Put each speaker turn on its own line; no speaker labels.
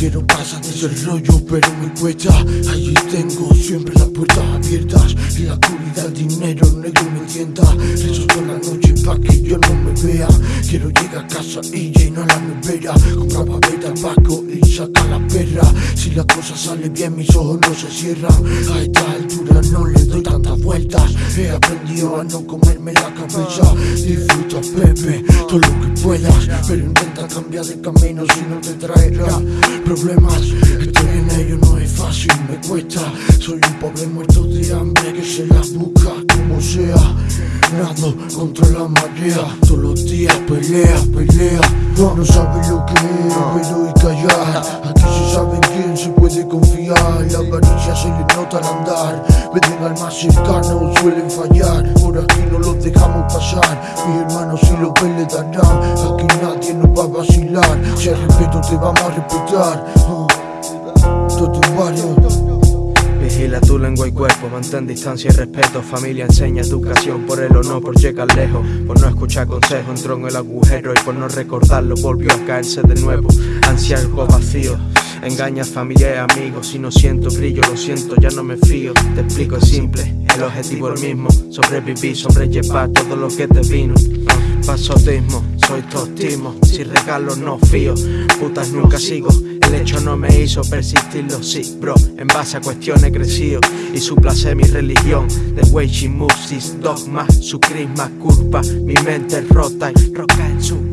quiero pasar de ese rollo pero me cuesta. Allí tengo siempre las puertas abiertas y la oscuridad el dinero negro me tienta Rezo toda la noche pa' que yo no me vea. Quiero llegar a casa y llenar la nevera. Comprar papel, tabaco y sacar la perra. Si la cosa sale bien mis ojos no se cierran. A esta altura no le doy tantas vueltas. He aprendido a no comerme la cabeza. Disfruta Pepe todo lo que puedas. Pero intenta cambiar de camino si no te traerá problemas. Estoy en ello no es fácil, me cuesta. Soy un pobre muerto de hambre que se la busca como sea. Nado contra la marea. Todos los días pelea, pelea. No sabes lo que es, pero y callar. Aquí se sabe en quién se puede confiar. La avaricia se le nota al andar. Venden al más cercano, suelen fallar. Por aquí no los dejamos pasar. Mis hermanos si lo ven le darán. Aquí nadie nos va a vacilar. Si hay respeto te vamos a respetar. Barrio
Vigila tu lengua y cuerpo, mantén distancia y respeto. Familia enseña educación por él o no, por llegar lejos Por no escuchar consejos. Entró en el agujero Y por no recordarlo volvió a caerse de nuevo. Ansia algo vacío Engañas familia y amigos, si no siento brillo, lo siento, ya no me fío. Te explico, es simple, el objetivo es el mismo Sobrevivir, sobrellevar todo lo que te vino. Pasotismo, soy tostismo, si regalo no fío. Putas nunca sigo, el hecho no me hizo persistirlo, sí, bro En base a cuestiones crecido. Y suplacé mi religión The way she moves, dogma, su crisma, curva Mi mente rota y roca en su